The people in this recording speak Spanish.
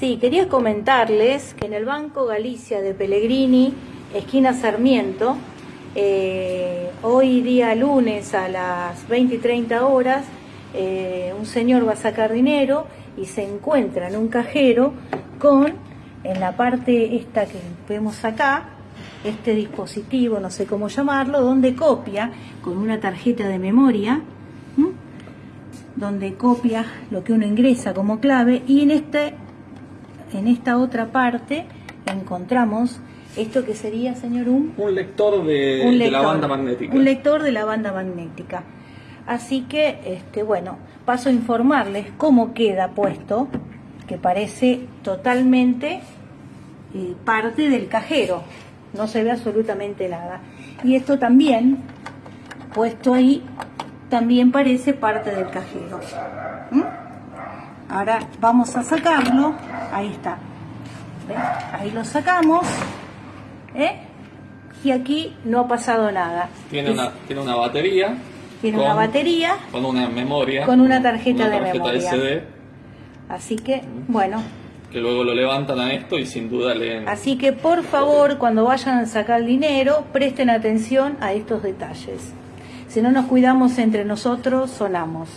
Sí, quería comentarles que en el Banco Galicia de Pellegrini, esquina Sarmiento, eh, hoy día lunes a las 20 y 30 horas, eh, un señor va a sacar dinero y se encuentra en un cajero con, en la parte esta que vemos acá, este dispositivo, no sé cómo llamarlo, donde copia con una tarjeta de memoria, donde copia lo que uno ingresa como clave y en este en esta otra parte encontramos esto que sería, señor Um, Un lector de, un de la banda magnética. Un lector de la banda magnética. Así que, este, bueno, paso a informarles cómo queda puesto, que parece totalmente eh, parte del cajero. No se ve absolutamente nada. Y esto también, puesto ahí, también parece parte del cajero. ¿Mm? Ahora vamos a sacarlo. Ahí está. Ahí lo sacamos. ¿eh? Y aquí no ha pasado nada. Tiene Es- una, tiene una batería. tiene con- una batería, Con una memoria. Con una tarjeta una de tarjeta memoria. SD, así que, bueno, que luego lo levantan a esto y sin duda leen. así que por favor, cuando vayan a sacar el dinero, presten atención a estos detalles. Si no nos cuidamos entre nosotros, sonamos.